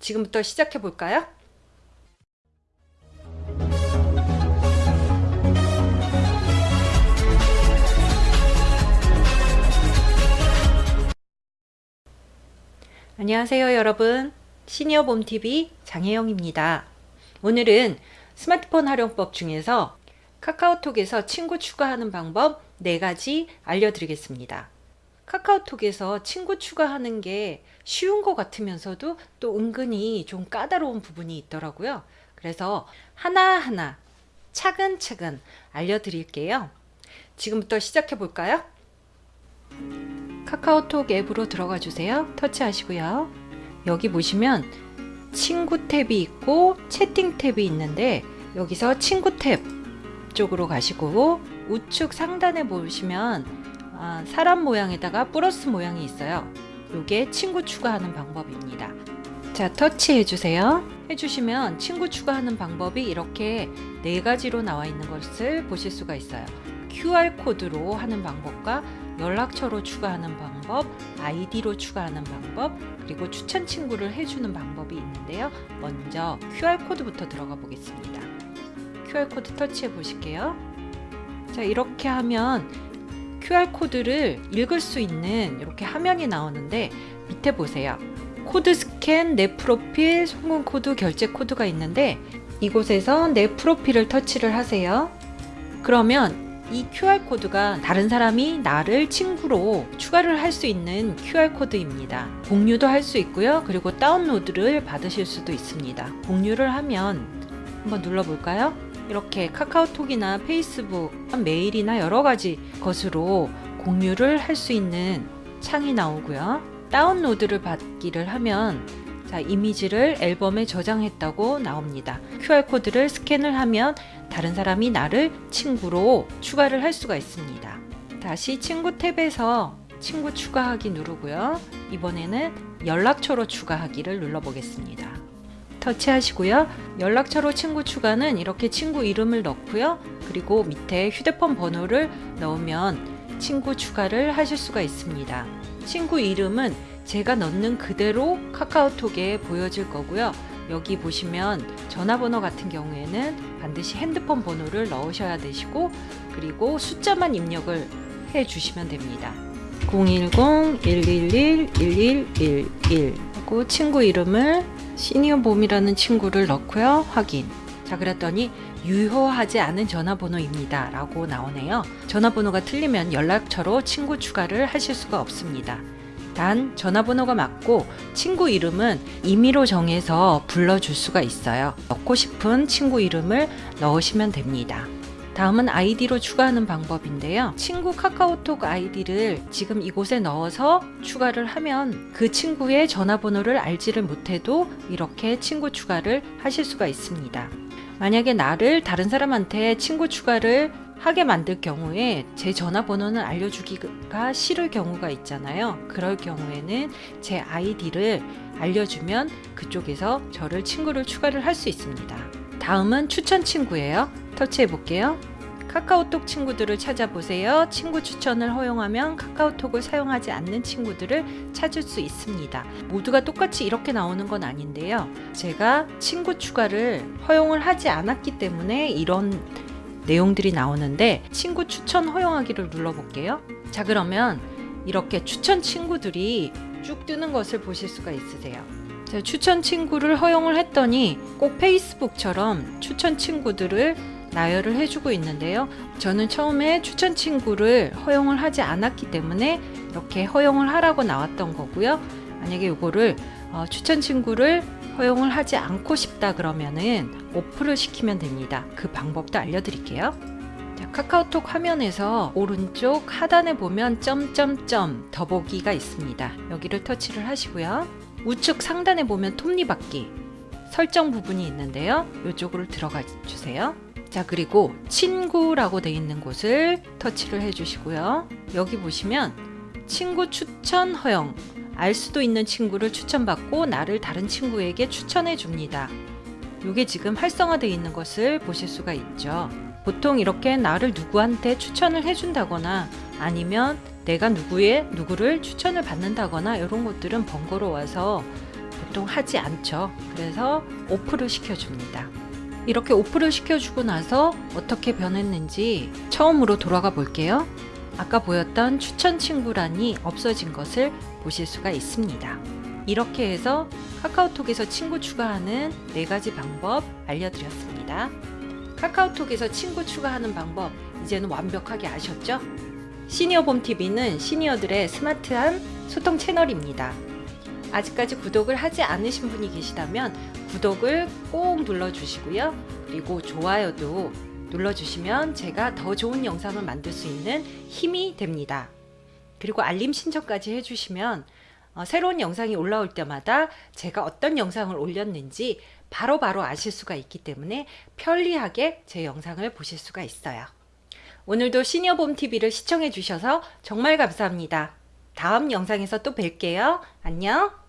지금부터 시작해 볼까요? 안녕하세요 여러분. 시니어 봄TV 장혜영입니다. 오늘은 스마트폰 활용법 중에서 카카오톡에서 친구 추가하는 방법 4가지 알려드리겠습니다 카카오톡에서 친구 추가하는 게 쉬운 것 같으면서도 또 은근히 좀 까다로운 부분이 있더라고요 그래서 하나하나 차근차근 알려드릴게요 지금부터 시작해 볼까요? 카카오톡 앱으로 들어가 주세요. 터치하시고요. 여기 보시면 친구 탭이 있고 채팅 탭이 있는데 여기서 친구 탭 쪽으로 가시고 우측 상단에 보시면 아, 사람 모양에다가 플러스 모양이 있어요. 이게 친구 추가하는 방법입니다. 자 터치 해 주세요. 해주시면 친구 추가하는 방법이 이렇게 네 가지로 나와 있는 것을 보실 수가 있어요. QR코드로 하는 방법과 연락처로 추가하는 방법, 아이디로 추가하는 방법, 그리고 추천 친구를 해주는 방법이 있는데요. 먼저 QR코드부터 들어가 보겠습니다. QR코드 터치해 보실게요. 자, 이렇게 하면 QR코드를 읽을 수 있는 이렇게 화면이 나오는데 밑에 보세요. 코드 스캔, 내 프로필, 송금 코드, 결제 코드가 있는데 이곳에서 내 프로필을 터치를 하세요. 그러면 이 QR코드가 다른 사람이 나를 친구로 추가를 할 수 있는 QR코드입니다. 공유도 할 수 있고요. 그리고 다운로드를 받으실 수도 있습니다. 공유를 하면 한번 눌러볼까요? 이렇게 카카오톡이나 페이스북, 메일이나 여러 가지 것으로 공유를 할 수 있는 창이 나오고요. 다운로드를 받기를 하면 자, 이미지를 앨범에 저장했다고 나옵니다. QR코드를 스캔을 하면 다른 사람이 나를 친구로 추가를 할 수가 있습니다. 다시 친구 탭에서 친구 추가하기 누르고요. 이번에는 연락처로 추가하기를 눌러보겠습니다. 터치하시고요. 연락처로 친구 추가는 이렇게 친구 이름을 넣고요. 그리고 밑에 휴대폰 번호를 넣으면 친구 추가를 하실 수가 있습니다. 친구 이름은 제가 넣는 그대로 카카오톡에 보여질 거고요. 여기 보시면 전화번호 같은 경우에는 반드시 핸드폰 번호를 넣으셔야 되시고 그리고 숫자만 입력을 해 주시면 됩니다. 010-111-11111 하고 친구 이름을 시니어봄이라는 친구를 넣고요. 확인. 자 그랬더니 유효하지 않은 전화번호입니다 라고 나오네요. 전화번호가 틀리면 연락처로 친구 추가를 하실 수가 없습니다. 단 전화번호가 맞고 친구 이름은 임의로 정해서 불러줄 수가 있어요. 넣고 싶은 친구 이름을 넣으시면 됩니다. 다음은 아이디로 추가하는 방법인데요. 친구 카카오톡 아이디를 지금 이곳에 넣어서 추가를 하면 그 친구의 전화번호를 알지를 못해도 이렇게 친구 추가를 하실 수가 있습니다. 만약에 나를 다른 사람한테 친구 추가를 하게 만들 경우에 제 전화번호는 알려주기가 싫을 경우가 있잖아요. 그럴 경우에는 제 아이디를 알려주면 그쪽에서 저를 친구를 추가를 할 수 있습니다. 다음은 추천 친구예요. 터치해 볼게요. 카카오톡 친구들을 찾아보세요. 친구 추천을 허용하면 카카오톡을 사용하지 않는 친구들을 찾을 수 있습니다. 모두가 똑같이 이렇게 나오는 건 아닌데요. 제가 친구 추가를 허용을 하지 않았기 때문에 이런 내용들이 나오는데 친구 추천 허용하기를 눌러볼게요. 자 그러면 이렇게 추천 친구들이 쭉 뜨는 것을 보실 수가 있으세요. 자, 추천 친구를 허용을 했더니 꼭 페이스북처럼 추천 친구들을 나열을 해주고 있는데요. 저는 처음에 추천 친구를 허용을 하지 않았기 때문에 이렇게 허용을 하라고 나왔던 거고요. 만약에 이거를 어, 추천 친구를 허용을 하지 않고 싶다 그러면은 오프를 시키면 됩니다. 그 방법도 알려드릴게요. 자, 카카오톡 화면에서 오른쪽 하단에 보면 점점점 더보기가 있습니다. 여기를 터치를 하시고요. 우측 상단에 보면 톱니바퀴 설정 부분이 있는데요. 이쪽으로 들어가 주세요. 자 그리고 친구라고 되어 있는 곳을 터치를 해주시고요. 여기 보시면 친구 추천 허용 알 수도 있는 친구를 추천받고 나를 다른 친구에게 추천해 줍니다. 이게 지금 활성화되어 있는 것을 보실 수가 있죠. 보통 이렇게 나를 누구한테 추천을 해준다거나 아니면 내가 누구의 누구를 추천을 받는다거나 이런 것들은 번거로워서 보통 하지 않죠. 그래서 오프를 시켜줍니다. 이렇게 오프를 시켜주고 나서 어떻게 변했는지 처음으로 돌아가 볼게요. 아까 보였던 추천 친구란이 없어진 것을 보실 수가 있습니다. 이렇게 해서 카카오톡에서 친구 추가하는 네 가지 방법 알려드렸습니다. 카카오톡에서 친구 추가하는 방법 이제는 완벽하게 아셨죠? 시니어봄 TV는 시니어들의 스마트한 소통 채널입니다. 아직까지 구독을 하지 않으신 분이 계시다면 구독을 꼭 눌러주시고요. 그리고 좋아요도 눌러주시면 제가 더 좋은 영상을 만들 수 있는 힘이 됩니다. 그리고 알림 신청까지 해주시면 어, 새로운 영상이 올라올 때마다 제가 어떤 영상을 올렸는지 바로 바로 아실 수가 있기 때문에 편리하게 제 영상을 보실 수가 있어요. 오늘도 시니어봄 TV를 시청해 주셔서 정말 감사합니다. 다음 영상에서 또 뵐게요. 안녕!